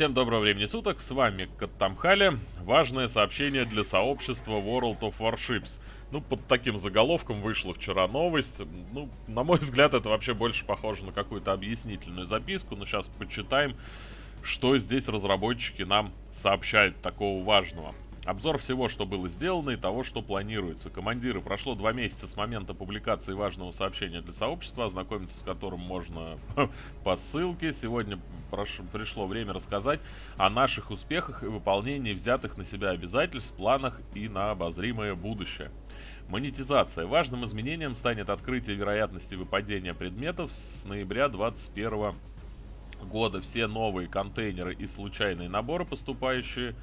Всем доброго времени суток, с вами Каттамхали. Важное сообщение для сообщества World of Warships. Ну, под таким заголовком вышла вчера новость. Ну, на мой взгляд, это вообще больше похоже на какую-то объяснительную записку. Но сейчас почитаем, что здесь разработчики нам сообщают такого важного. Обзор всего, что было сделано и того, что планируется. Командиры, прошло два месяца с момента публикации важного сообщения для сообщества, ознакомиться с которым можно по ссылке. Сегодня прош... пришло время рассказать о наших успехах и выполнении взятых на себя обязательств, планах и на обозримое будущее. Монетизация. Важным изменением станет открытие вероятности выпадения предметов с ноября 2021 года. Все новые контейнеры и случайные наборы, поступающие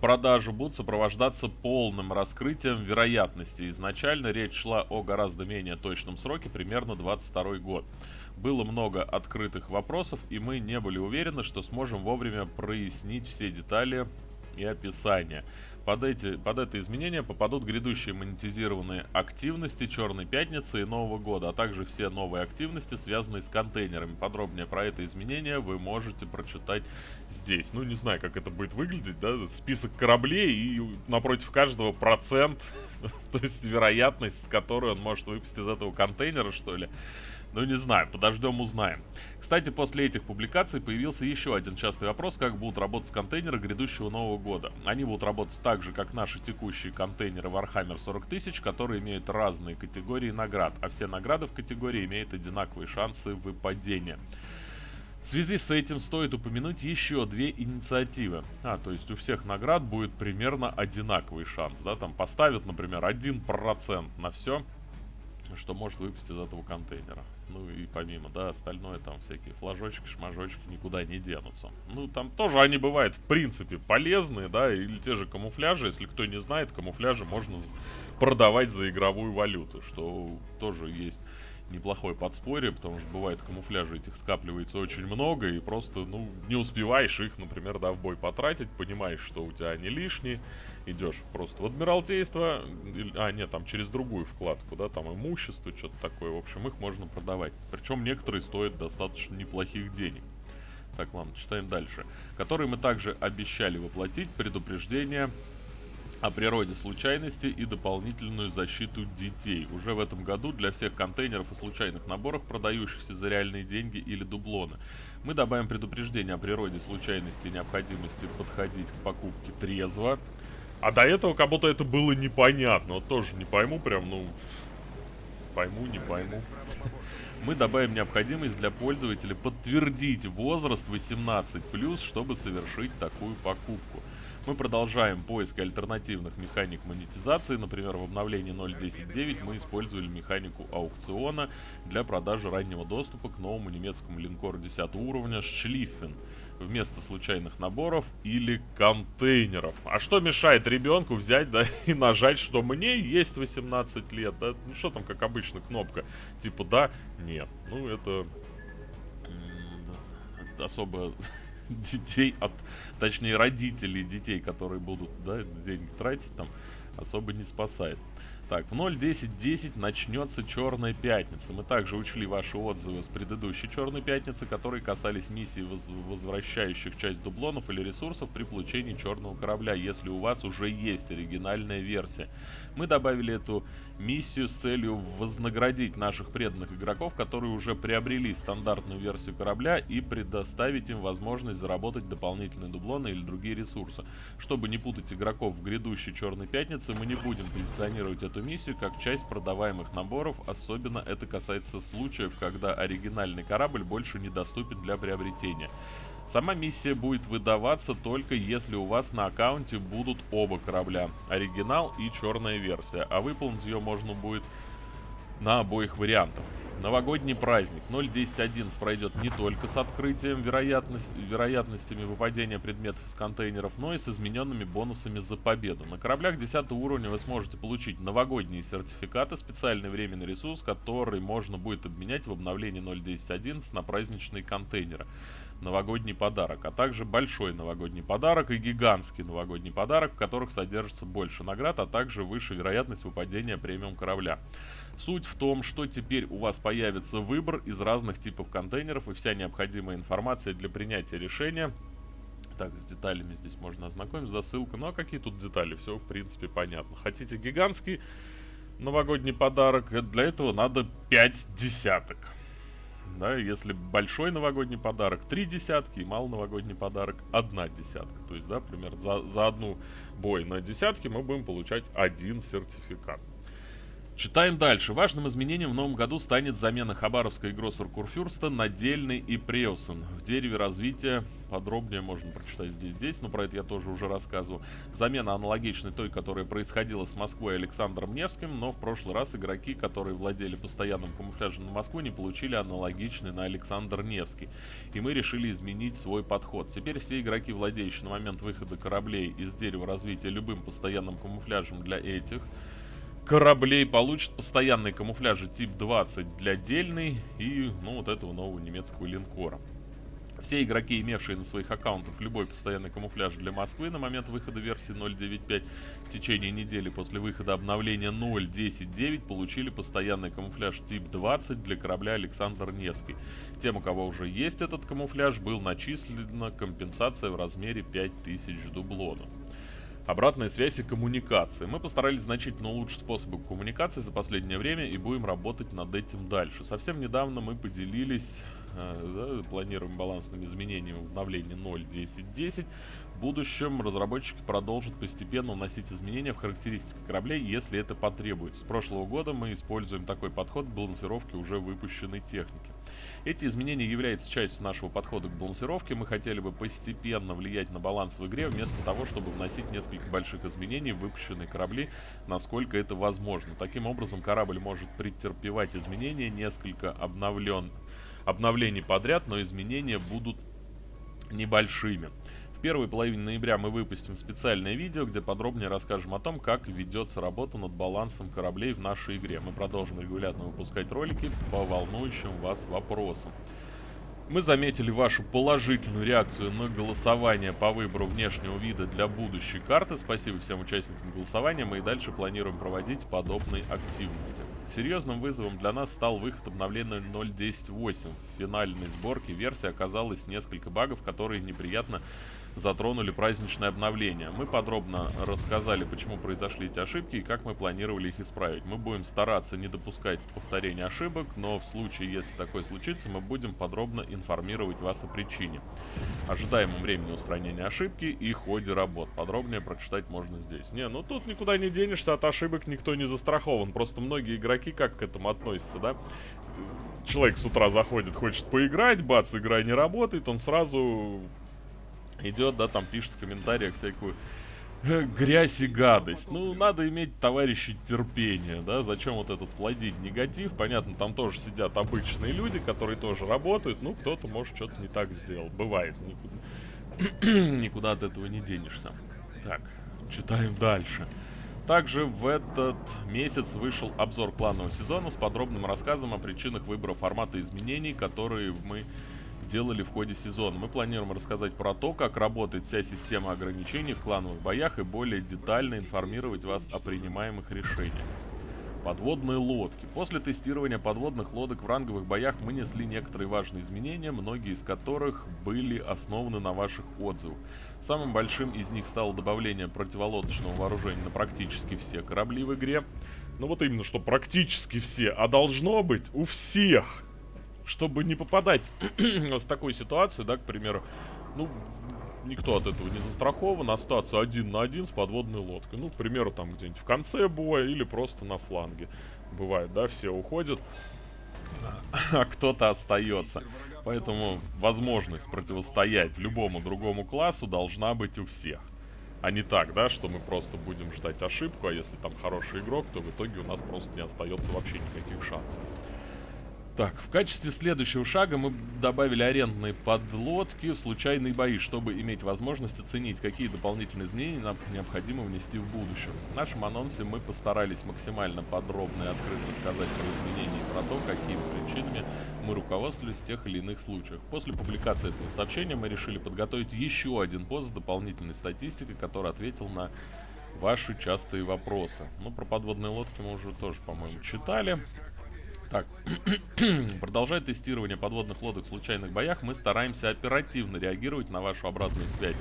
продажу будут сопровождаться полным раскрытием вероятности. Изначально речь шла о гораздо менее точном сроке, примерно 22 год. Было много открытых вопросов, и мы не были уверены, что сможем вовремя прояснить все детали и описания. Под, эти, под это изменение попадут грядущие монетизированные активности Черной Пятницы и Нового Года, а также все новые активности, связанные с контейнерами. Подробнее про это изменение вы можете прочитать здесь. Ну, не знаю, как это будет выглядеть, да, список кораблей и напротив каждого процент, то есть вероятность, с которой он может выпустить из этого контейнера, что ли. Ну, не знаю, подождем, узнаем. Кстати, после этих публикаций появился еще один частый вопрос, как будут работать контейнеры грядущего Нового года. Они будут работать так же, как наши текущие контейнеры Warhammer 40 тысяч, которые имеют разные категории наград, а все награды в категории имеют одинаковые шансы выпадения. В связи с этим стоит упомянуть еще две инициативы. А, то есть у всех наград будет примерно одинаковый шанс, да, там поставят, например, 1% на все, что может выпустить из этого контейнера. Ну и помимо, да, остальное там всякие флажочки, шмажочки никуда не денутся. Ну там тоже они бывают в принципе полезные, да, или те же камуфляжи, если кто не знает, камуфляжи можно продавать за игровую валюту, что тоже есть неплохое подспорье, потому что бывает камуфляжи этих скапливается очень много, и просто, ну, не успеваешь их, например, да, в бой потратить, понимаешь, что у тебя они лишние, идешь просто в Адмиралтейство, а, нет, там через другую вкладку, да, там имущество, что-то такое, в общем, их можно продавать. Причем некоторые стоят достаточно неплохих денег. Так, ладно, читаем дальше. Которые мы также обещали воплотить предупреждение о природе случайности и дополнительную защиту детей. Уже в этом году для всех контейнеров и случайных наборов, продающихся за реальные деньги или дублоны, мы добавим предупреждение о природе случайности и необходимости подходить к покупке трезво, а до этого как будто это было непонятно. Тоже не пойму прям, ну... Пойму, не пойму. Мы добавим необходимость для пользователя подтвердить возраст 18+, чтобы совершить такую покупку. Мы продолжаем поиск альтернативных механик монетизации. Например, в обновлении 0.10.9 мы использовали механику аукциона для продажи раннего доступа к новому немецкому линкору 10 уровня Шлиффен вместо случайных наборов или контейнеров. А что мешает ребенку взять, да, и нажать, что мне есть 18 лет? Да? Ну что там, как обычно, кнопка, типа да, нет. Ну это особо детей от, точнее родителей детей, которые будут, да, деньги тратить там, особо не спасает. Так, в 0.10.10 начнется Черная Пятница. Мы также учли ваши отзывы с предыдущей Черной Пятницы, которые касались миссий, воз возвращающих часть дублонов или ресурсов при получении черного корабля, если у вас уже есть оригинальная версия. Мы добавили эту миссию с целью вознаградить наших преданных игроков, которые уже приобрели стандартную версию корабля и предоставить им возможность заработать дополнительные дублоны или другие ресурсы. Чтобы не путать игроков в грядущей Черной Пятнице, мы не будем позиционировать эту миссию как часть продаваемых наборов, особенно это касается случаев, когда оригинальный корабль больше недоступен для приобретения. Сама миссия будет выдаваться только если у вас на аккаунте будут оба корабля, оригинал и черная версия, а выполнить ее можно будет на обоих вариантах. Новогодний праздник 0.10.11 пройдет не только с открытием вероятность, вероятностями выпадения предметов из контейнеров, но и с измененными бонусами за победу. На кораблях 10 уровня вы сможете получить новогодние сертификаты, специальный временный ресурс, который можно будет обменять в обновлении 0.10.11 на праздничные контейнеры новогодний подарок, а также большой новогодний подарок и гигантский новогодний подарок, в которых содержится больше наград, а также выше вероятность выпадения премиум корабля. Суть в том, что теперь у вас появится выбор из разных типов контейнеров и вся необходимая информация для принятия решения Так, с деталями здесь можно ознакомиться, за ссылку. Ну а какие тут детали? Все, в принципе, понятно. Хотите гигантский новогодний подарок? Для этого надо 5 десяток. Да, если большой новогодний подарок, 3 десятки, и малый новогодний подарок, 1 десятка. То есть, да, примерно за, за одну бой на десятки мы будем получать один сертификат. Читаем дальше. Важным изменением в новом году станет замена Хабаровской Гроссер Курфюрста на Дельный и Преусон. В дереве развития подробнее можно прочитать здесь, здесь, но про это я тоже уже рассказывал. Замена аналогичной той, которая происходила с Москвой и Александром Невским, но в прошлый раз игроки, которые владели постоянным камуфляжем на Москву, не получили аналогичный на Александр Невский. И мы решили изменить свой подход. Теперь все игроки, владеющие на момент выхода кораблей из дерева развития любым постоянным камуфляжем для этих, кораблей получат постоянные камуфляжи тип 20 для дельной и, ну, вот этого нового немецкого линкора. Все игроки, имевшие на своих аккаунтах любой постоянный камуфляж для Москвы на момент выхода версии 0.9.5 в течение недели после выхода обновления 0.10.9 получили постоянный камуфляж тип 20 для корабля Александр Невский. Тем, у кого уже есть этот камуфляж, был начислена компенсация в размере 5000 дублонов. Обратная связь и коммуникации. Мы постарались значительно улучшить способы коммуникации за последнее время и будем работать над этим дальше. Совсем недавно мы поделились э, да, планируем балансными изменениями в обновлении 0.10.10. В будущем разработчики продолжат постепенно вносить изменения в характеристики кораблей, если это потребуется. С прошлого года мы используем такой подход к балансировке уже выпущенной техники. Эти изменения являются частью нашего подхода к балансировке. Мы хотели бы постепенно влиять на баланс в игре, вместо того, чтобы вносить несколько больших изменений в выпущенные корабли, насколько это возможно. Таким образом, корабль может претерпевать изменения, несколько обновлен... обновлений подряд, но изменения будут небольшими. В первой половине ноября мы выпустим специальное видео, где подробнее расскажем о том, как ведется работа над балансом кораблей в нашей игре. Мы продолжим регулярно выпускать ролики по волнующим вас вопросам. Мы заметили вашу положительную реакцию на голосование по выбору внешнего вида для будущей карты. Спасибо всем участникам голосования. Мы и дальше планируем проводить подобные активности. Серьезным вызовом для нас стал выход обновления 0.10.8. В финальной сборке версии оказалось несколько багов, которые неприятно затронули праздничное обновление. Мы подробно рассказали, почему произошли эти ошибки и как мы планировали их исправить. Мы будем стараться не допускать повторения ошибок, но в случае, если такое случится, мы будем подробно информировать вас о причине. Ожидаемом времени устранения ошибки и ходе работ. Подробнее прочитать можно здесь. Не, ну тут никуда не денешься, от ошибок никто не застрахован. Просто многие игроки как к этому относятся, да? Человек с утра заходит, хочет поиграть, бац, игра не работает, он сразу идет, да, там пишет в комментариях всякую э, грязь и гадость. Ну, надо иметь, товарищи, терпение, да, зачем вот этот плодить негатив. Понятно, там тоже сидят обычные люди, которые тоже работают, ну, кто-то, может, что-то не так сделал. Бывает, никуда, никуда от этого не денешься. Так, читаем дальше. Также в этот месяц вышел обзор кланового сезона с подробным рассказом о причинах выбора формата изменений, которые мы делали в ходе сезона. Мы планируем рассказать про то, как работает вся система ограничений в клановых боях и более детально информировать вас о принимаемых решениях. Подводные лодки. После тестирования подводных лодок в ранговых боях мы несли некоторые важные изменения, многие из которых были основаны на ваших отзывах. Самым большим из них стало добавление противолодочного вооружения на практически все корабли в игре. Ну вот именно, что практически все, а должно быть у всех чтобы не попадать в такую ситуацию, да, к примеру, ну, никто от этого не застрахован, остаться один на один с подводной лодкой. Ну, к примеру, там где-нибудь в конце боя или просто на фланге. Бывает, да, все уходят, а кто-то остается. Поэтому возможность противостоять любому другому классу должна быть у всех. А не так, да, что мы просто будем ждать ошибку, а если там хороший игрок, то в итоге у нас просто не остается вообще никаких шансов. Так, в качестве следующего шага мы добавили арендные подлодки в случайные бои, чтобы иметь возможность оценить, какие дополнительные изменения нам необходимо внести в будущем. В нашем анонсе мы постарались максимально подробно и открыто сказать про изменения и про то, какими причинами мы руководствовались в тех или иных случаях. После публикации этого сообщения мы решили подготовить еще один пост с дополнительной статистикой, который ответил на ваши частые вопросы. Ну, про подводные лодки мы уже тоже, по-моему, читали. Так, продолжая тестирование подводных лодок в случайных боях, мы стараемся оперативно реагировать на вашу обратную связь.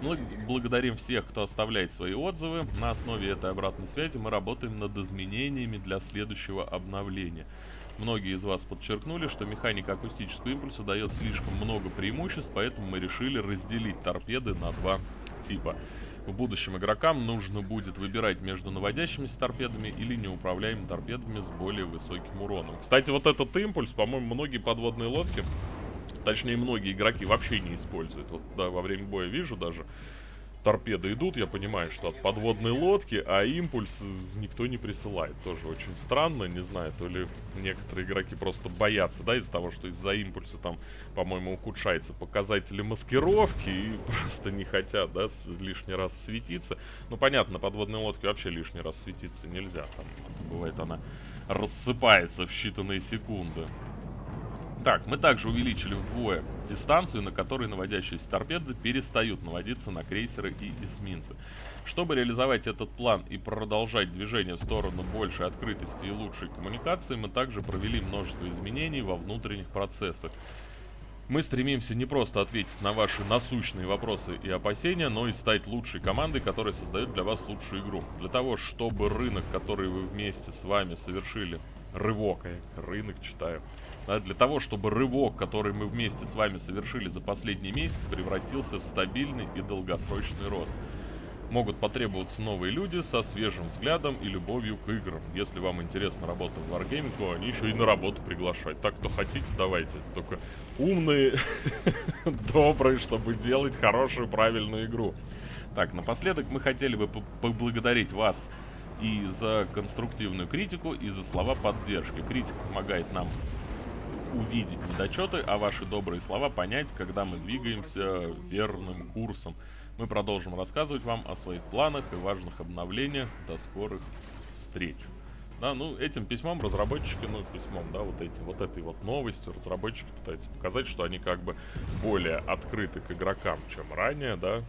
Мы благодарим всех, кто оставляет свои отзывы. На основе этой обратной связи мы работаем над изменениями для следующего обновления. Многие из вас подчеркнули, что механика акустического импульса дает слишком много преимуществ, поэтому мы решили разделить торпеды на два типа. В будущем игрокам нужно будет выбирать между наводящимися торпедами или неуправляемыми торпедами с более высоким уроном. Кстати, вот этот импульс, по-моему, многие подводные лодки, точнее, многие игроки вообще не используют. Вот, да, во время боя вижу даже, торпеды идут, я понимаю, что от подводной лодки, а импульс никто не присылает. Тоже очень странно, не знаю, то ли некоторые игроки просто боятся, да, из-за того, что из-за импульса там, по-моему, ухудшаются показатели маскировки и просто не хотят, да, лишний раз светиться. Ну, понятно, подводной лодке вообще лишний раз светиться нельзя, там, бывает она рассыпается в считанные секунды. Так, мы также увеличили вдвое дистанцию, на которой наводящиеся торпеды перестают наводиться на крейсеры и эсминцы. Чтобы реализовать этот план и продолжать движение в сторону большей открытости и лучшей коммуникации, мы также провели множество изменений во внутренних процессах. Мы стремимся не просто ответить на ваши насущные вопросы и опасения, но и стать лучшей командой, которая создает для вас лучшую игру. Для того, чтобы рынок, который вы вместе с вами совершили, рывок, я рынок читаю. Да, для того, чтобы рывок, который мы вместе с вами совершили за последний месяц, превратился в стабильный и долгосрочный рост. Могут потребоваться новые люди со свежим взглядом и любовью к играм. Если вам интересна работа в Wargaming, то они еще и на работу приглашают. Так, кто хотите, давайте. Только умные, добрые, чтобы делать хорошую, правильную игру. Так, напоследок мы хотели бы поблагодарить вас и за конструктивную критику, и за слова поддержки. Критика помогает нам увидеть недочеты, а ваши добрые слова понять, когда мы двигаемся верным курсом. Мы продолжим рассказывать вам о своих планах и важных обновлениях. До скорых встреч. Да, ну, этим письмом разработчики, ну, письмом, да, вот эти, вот этой вот новостью разработчики пытаются показать, что они как бы более открыты к игрокам, чем ранее, да.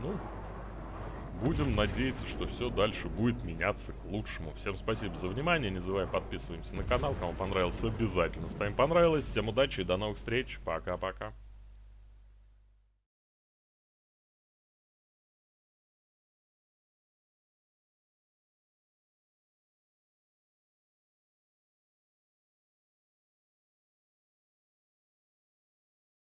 Ну, Будем надеяться, что все дальше будет меняться к лучшему. Всем спасибо за внимание. Не забываем подписываемся на канал. Кому понравился, обязательно ставим понравилось. Всем удачи и до новых встреч. Пока-пока.